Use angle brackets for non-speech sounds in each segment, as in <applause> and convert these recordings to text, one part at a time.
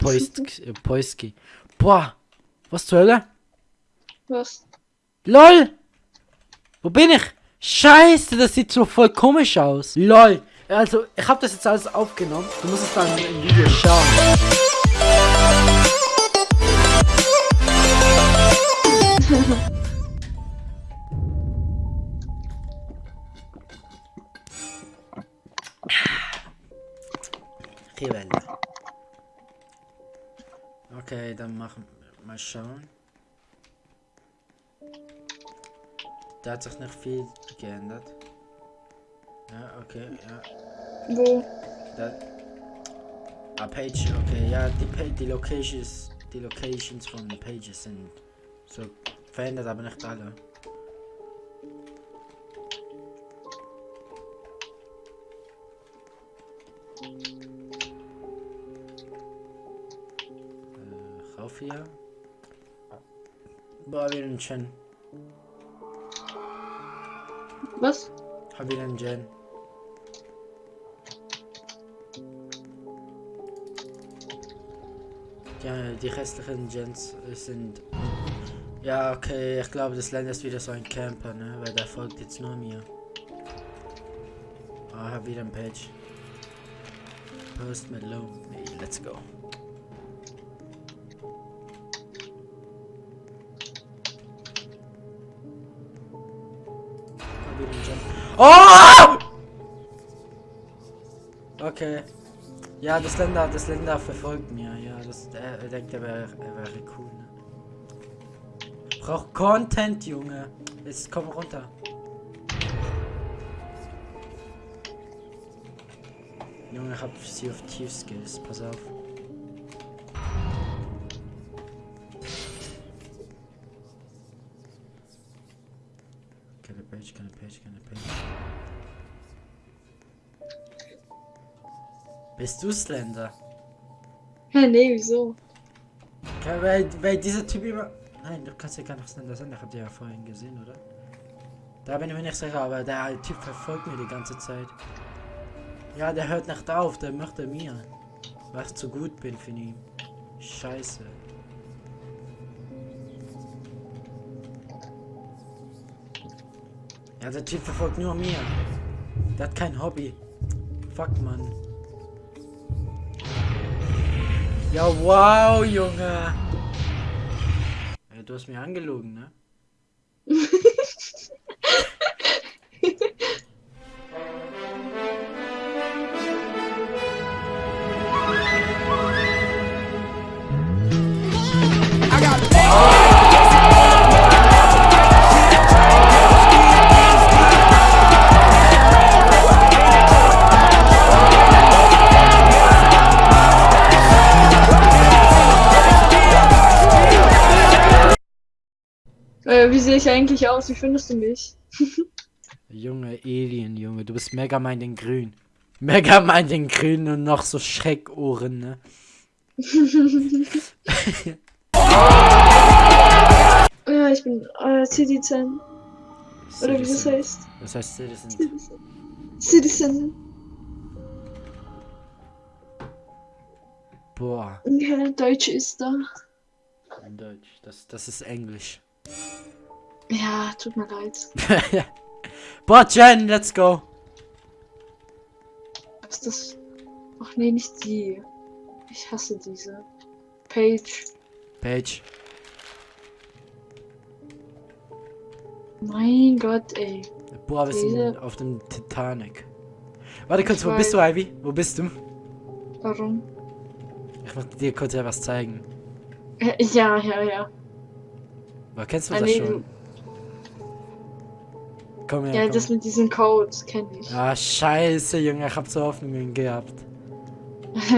Poisk, äh, Poiski. Boah, was zur Hölle? Was? LOL! Wo bin ich? Scheiße, das sieht so voll komisch aus. LOL. Also, ich habe das jetzt alles aufgenommen. Du musst es dann im Video schauen. Rebelle. Okay, dann machen mal schauen. Da hat sich nicht viel geändert. Ja, okay, ja. Wo? Da, ah, Page, okay, ja, die, Pa- die Locations, die Locations von Pages sind so verändert, aber nicht alle. Boah, wieder ein Chen. Was? Hab wieder einen Gen. Ja, die restlichen Gens sind. Ja, okay, ich glaube, das Land ist wieder so ein Camper, ne? Weil der folgt jetzt nur mir. Ah, hab wieder ein Page. Post Malone. Hey, let's go. Oh! Okay. Ja, das Länder, das Länder verfolgt mir. Ja, das, er, er denkt, er wäre wäre cool. Ne? Braucht Content, Junge. Jetzt komm runter. Junge, hab sie auf Tief Skills. Pass auf. Page, keine Page. Bist du Slender? Hä, nee, wieso? Ja, weil, weil dieser Typ immer. Nein, du kannst ja gar nicht Slender sein, ich hab dir ja vorhin gesehen, oder? Da bin ich mir nicht sicher, aber der Typ verfolgt mir die ganze Zeit. Ja, der hört nicht auf, der möchte mir. Ich zu gut bin für ihn. Scheiße. Ja, der Typ verfolgt nur mir. Der hat kein Hobby. Fuck, Mann. Ja, wow, Junge. Ja, du hast mir angelogen, ne? <laughs> wie sehe ich eigentlich aus? Wie findest du mich? Junge, Alien, Junge, du bist Megamind in grün. Megamind in grün und noch so Schreckohren, ne? <laughs> Ja, ich bin äh, Citizen. Oder wie das Citizen. heißt. Das heißt Citizen. Citizen. Citizen. Boah, Ja, Deutsch ist da. Deutsch. Das, das ist Englisch. Ja, tut mir leid. <laughs> Boah, Jen, let's go. Was ist das? Ach nee, nicht die. Ich hasse diese. Page. Page. Mein Gott, ey. Boah, wir sind auf dem Titanic. Warte kurz, Ich wo bist du, weiß. Ivy? Wo bist du? Warum? Ich möchte dir kurz etwas zeigen. Äh, Ja, ja, ja. Boah, kennst du Ah, das nee, schon? Komm her, Ja, komm. das mit diesem Code kenne ich. Ah, scheiße, Junge, ich hab so Hoffnungen gehabt. <laughs>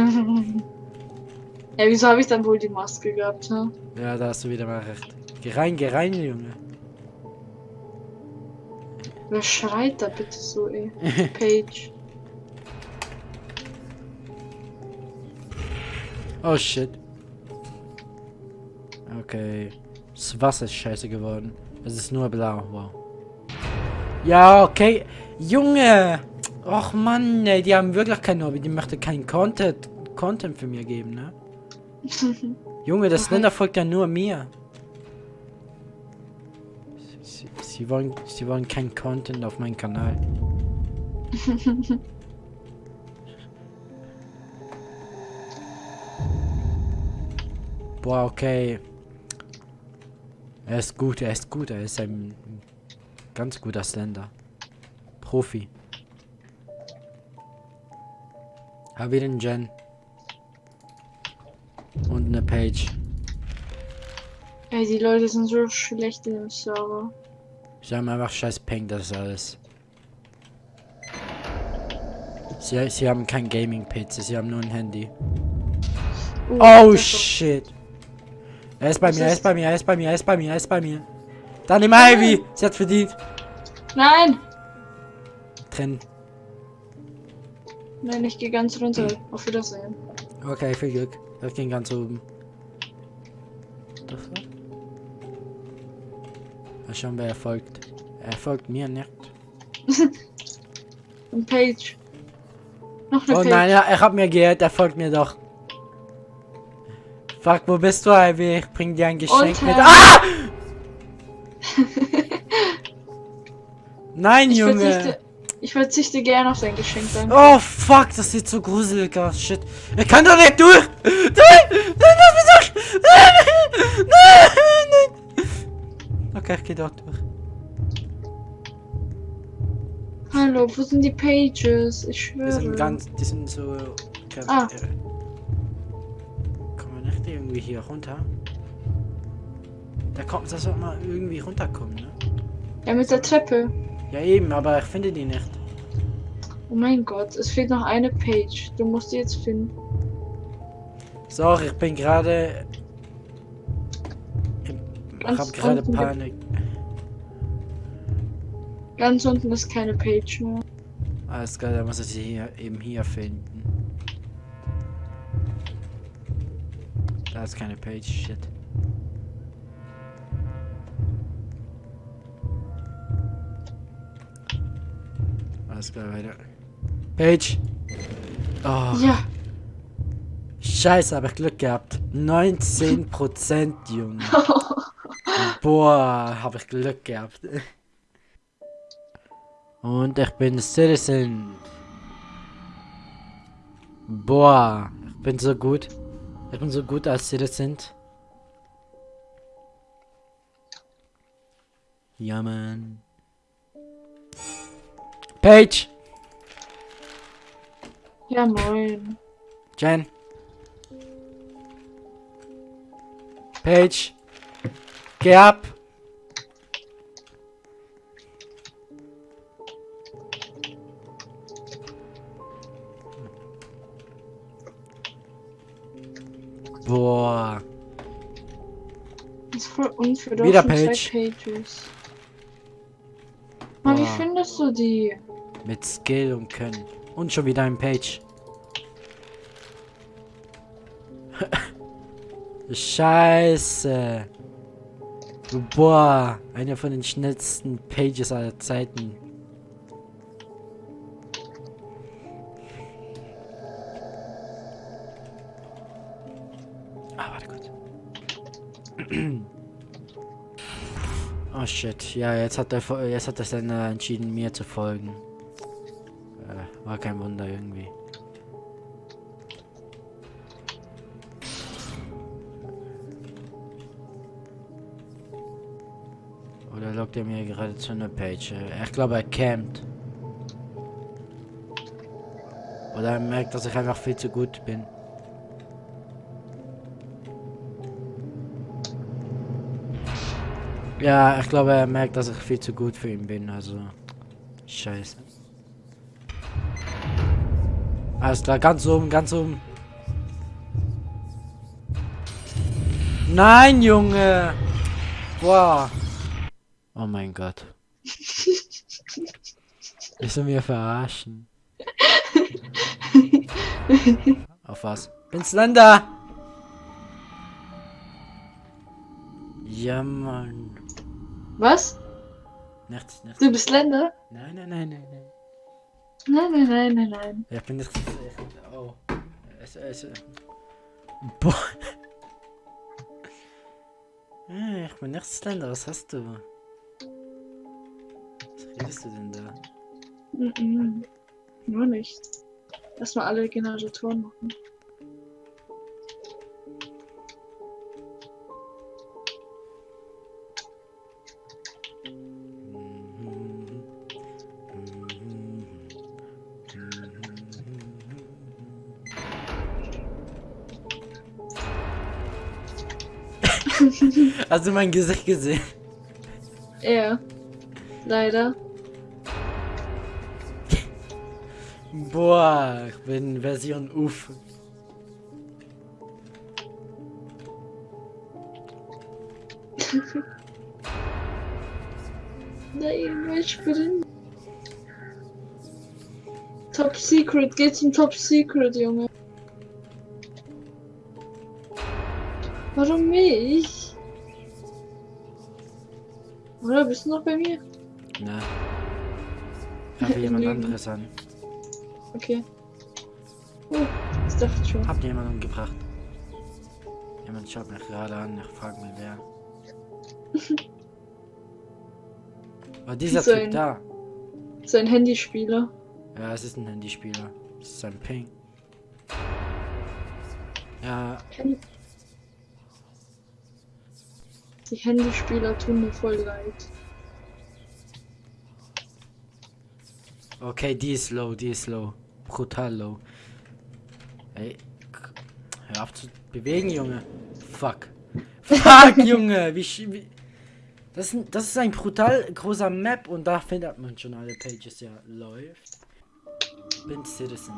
ja, wieso habe ich dann wohl die Maske gehabt, ne? Ja, da hast du wieder mal recht. Geh rein, geh rein, Junge. Wer schreit da bitte so, ey? <laughs> Page. Oh shit. Okay. Das Wasser ist scheiße geworden. Es ist nur blau. Wow. Ja, okay. Junge! Och Mann, ey, die haben wirklich kein Hobby. Die möchten kein Content, Content für mir geben, ne? <laughs> Junge, das Okay. Länder folgt ja nur mir. Sie, sie, wollen, sie wollen kein Content auf meinem Kanal. <laughs> Boah, okay. Er ist gut, er ist gut, er ist ein ganz guter Slender. Profi. Hab wieder einen Gen. Und eine Page. Ey, die Leute sind so schlecht in dem Server. Sie haben einfach scheiß Peng, das ist alles. Sie, sie haben kein Gaming-PC, sie haben nur ein Handy. Uh, Oh das shit. Er ist bei mir, er ist bei mir, er ist bei mir, er ist bei mir, er ist bei mir. Dann im Ivy! Sie hat verdient. Nein! Trennen. Nein, ich gehe ganz runter. Auf Wiedersehen. Okay, viel Glück. Ich ging ganz oben. Das war? Mal schauen, wer er folgt. Er folgt mir nicht. <laughs> Ein Page. Noch eine Oh Page. nein, ja, er hat mir gehört, er folgt mir doch. Fuck, wo bist du, Ivy? Ich bring dir ein Geschenk Unter- mit. Ah! Nein, ich, Junge. verzichte, ich verzichte gerne auf dein Geschenk, danke. Oh fuck, das sieht so gruselig aus. Shit. Er kann doch nicht durch. Nein, nein, lass mich durch. Nein, nein, nein. Okay, ich geh dort durch. Hallo, wo sind die Pages? Ich Die schwöre. sind ganz, die sind so. Ah. Kommen wir nicht irgendwie hier runter? Da kommt, das soll mal irgendwie runterkommen, ne? Ja, mit der Treppe. Ja eben, aber ich finde die nicht. Oh mein Gott, es fehlt noch eine Page. Du musst die jetzt finden. Sorry, ich bin gerade. Ich Ganz hab gerade Panik. Ganz unten ist keine Page mehr. Alles klar, dann muss ich sie hier eben hier finden. Da ist keine Page, shit. Alles klar, weiter. Page! Oh, Ja, scheiße, hab ich Glück gehabt. 19% Junge. <laughs> Boah, hab ich Glück gehabt. Und ich bin Citizen. Boah, ich bin so gut. Ich bin so gut als Citizen. Ja, Mann. Page! ja moin. Jen. Page. Geh ab. Boah. Das ist voll unfair. Wieder Page. Pages. Mann, wie findest du die? Mit Skill und Können. Und schon wieder ein Page. <laughs> Scheiße. Boah, einer von den schnellsten Pages aller Zeiten. Ah, warte kurz. <clears throat> Oh shit, ja, jetzt hat Fo- jetzt hat Sender entschieden, mir zu folgen. War kein Wunder irgendwie. Oder lockt er mir gerade zu einer Page? Ich glaube, er campt. Oder er merkt, dass ich einfach viel zu gut bin. Ja, ich glaube, er merkt, dass ich viel zu gut für ihn bin, also. Scheiße. Alles klar, ganz oben, ganz oben. Nein, Junge! Boah. Oh mein Gott. Willst du mir verarschen? Auf was? Bin Slender! Ja, Mann. Was? Nichts, nichts. Du bist Länder? Nein, nein, nein, nein, nein. Nein, nein, nein, nein, nein. Ich bin nicht. Ich, oh. Es, es. Boah. Ich bin nicht Slender, was hast du? Was redest du denn da? Mm -mm. Nur nicht. Lass mal alle Generatoren machen. Hast du mein Gesicht gesehen? Ja. Leider. Boah, ich bin Version Uff. Nein, ich bin. Top Secret, geh zum Top Secret, Junge. Warum mich? Oder bist du noch bei mir? Na. <laughs> Ich habe jemand anderes an. Okay. Oh, das dachte ich schon. Hab jemanden gebracht. Jemand schaut mich gerade an, ich frag mich wer. <laughs> War dieser So Typ ein- da? Sein Handyspieler. Ja, es ist ein Handyspieler. Es ist ein Ping. Ja, Die Handyspieler tun mir voll leid. okay, die ist low, die ist low. Brutal low. Ey, hör auf zu bewegen, Junge. Fuck. Fuck, <laughs> Junge, wie, wie das, ist ein- das ist ein brutal großer Map und da findet man schon alle Pages, ja, läuft. Bin Citizen.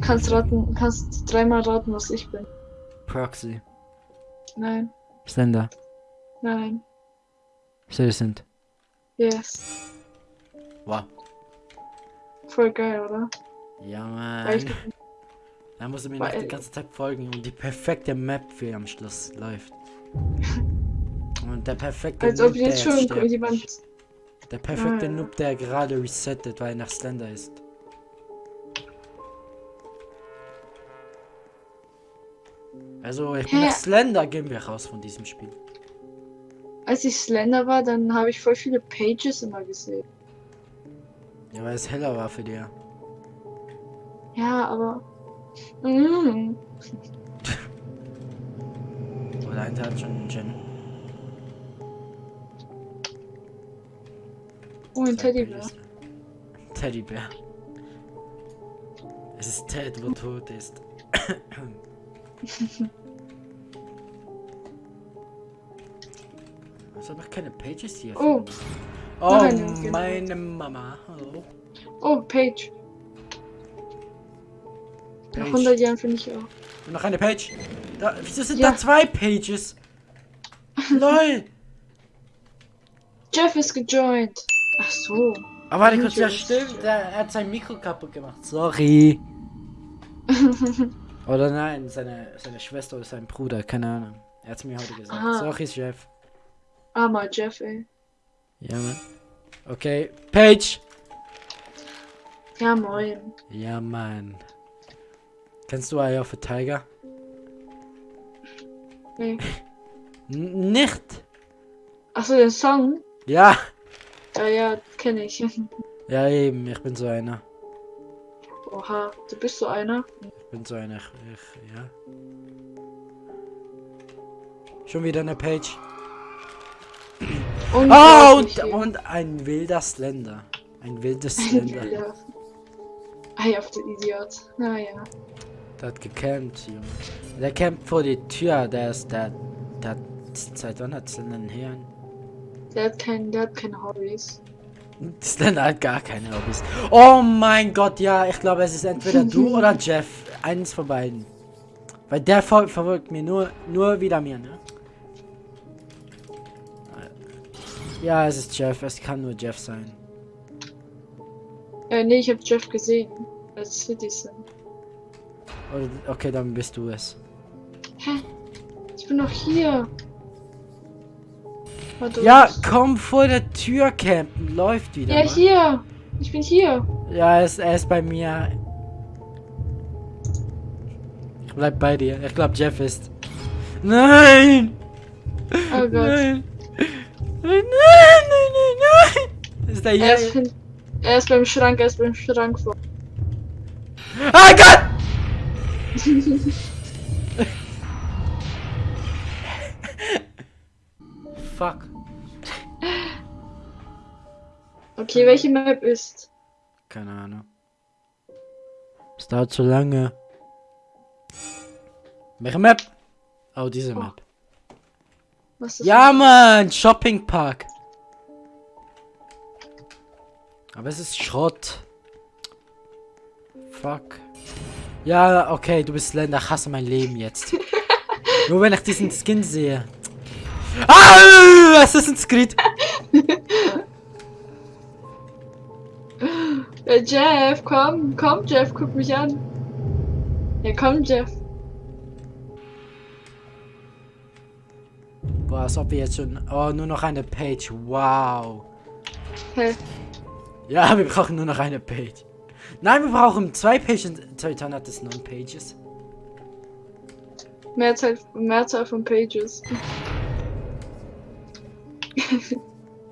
Kannst raten, kannst dreimal raten, was ich bin. Proxy. Nein, Slender. nein, Citizen. yes. Wow. Voll geil, oder? Ja, ich, Mann. Da musst du mir noch Weil- die ganze Zeit folgen und die perfekte Map für am Schluss läuft. <laughs> Und der perfekte als ob Noob, der jetzt schon jemand. Der perfekte Ah, ja. Noob, der gerade resettet, weil er nach Slender ist. Also, ich bin Hä? Slender, gehen wir raus von diesem Spiel. Als ich Slender war, dann habe ich voll viele Pages immer gesehen. Ja, weil es heller war für dir. Ja, aber. Mm. <laughs> Oder einer hat schon einen Gen. Oh, ein Teddybär. Teddybär. Es ist Ted, wo tot ist. <coughs> Was habe ich keine Pages hier? Oh. Oh, Nein, okay. meine Mama. Hallo. Oh, Page. Nach Page. 100 Jahren finde ich auch. Und noch eine Page. Da, wieso sind Ja. da zwei Pages? <laughs> LOL. Jeff ist gejoint. Ach so. Aber warte kurz, ja stimmt, er, er hat sein Mikro kaputt gemacht. Sorry. <laughs> Oder nein, seine, seine Schwester oder sein Bruder, keine Ahnung. Er hat mir heute gesagt. Aha. Sorry, Chef. Armer Jeff, ey. Ja, Mann. Okay, Page. Ja, moin. Ja, Mann. Kennst du Eye of a Tiger? Nee. <laughs> Nicht. Achso, den Song? Ja. Ja, ja, kenne ich. <laughs> Ja, eben, ich bin so einer. Oha, du bist so einer. Ich bin so einer. Ich, ja. Schon wieder eine Page. Und Oh, und, und ein wilder Slender. Ein wildes Slender. ja. Ei, auf den Idiot. Naja. Der hat gecampt, Junge. Der campt vor die Tür. Der ist der. Der hat. Seit wann hat Slender einen Herrn? Der hat, kein, der hat keine Hobbys. <laughs> Slender hat gar keine Hobbys. Oh mein Gott, ja. Ich glaube, es ist entweder du <laughs> oder Jeff. Eins von beiden. Weil der ver verfolgt mir nur, nur wieder mir, ne? Ja, es ist Jeff. Es kann nur Jeff sein. Äh, nee, ich habe Jeff gesehen. Als Citizen. Oder, okay, dann bist du es. Hä? Ich bin noch hier. Ja, komm vor der Tür campen. Läuft wieder. Ja, Mann. hier. Ich bin hier. Ja, er ist, er ist bei mir. Ich bleib bei dir. Ich glaube, Jeff ist. Nein! Oh Gott. Nein! Nein, nein, nein, nein! Ist der Er ist, hier? er ist beim Schrank, er ist beim Schrank vor. Ah Gott! <laughs> Fuck. Okay, welche Map ist? Keine Ahnung. Es dauert zu lange. Welche Map? Oh, diese Oh. Map. Was ist Ja, Mann! Shopping Park. Aber es ist Schrott. Fuck. Ja, okay, du bist Slender. Ich hasse mein Leben jetzt. <laughs> Nur wenn ich diesen Skin sehe. Ah! Assassin's Creed! <laughs> Äh, Jeff, komm, komm, Jeff, guck mich an. Ja, komm, Jeff. Boah, als ob wir jetzt schon. Oh, nur noch eine Page. Wow. Hä? Ja, <laughs> wir brauchen nur noch eine Page. Nein, wir brauchen zwei Pages. Toitan hat es neun Pages. Mehrzahl, Mehrzahl von Pages.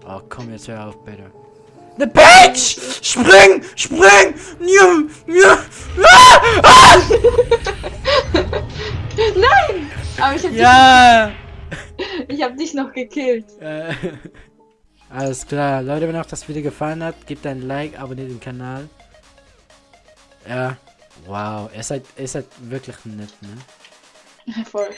Oh, komm jetzt hör auf, bitte. Eine Page! Spring! Spring! Ja, ja. Ah! Ah! Nein! Aber ich hab, Ja! dich, <laughs> ich hab dich noch gekillt. Äh, Alles klar. Leute, wenn euch das Video gefallen hat, gebt ein Like, abonniert den Kanal. Ja. Wow, ihr seid, ihr seid wirklich nett, ne? Voll.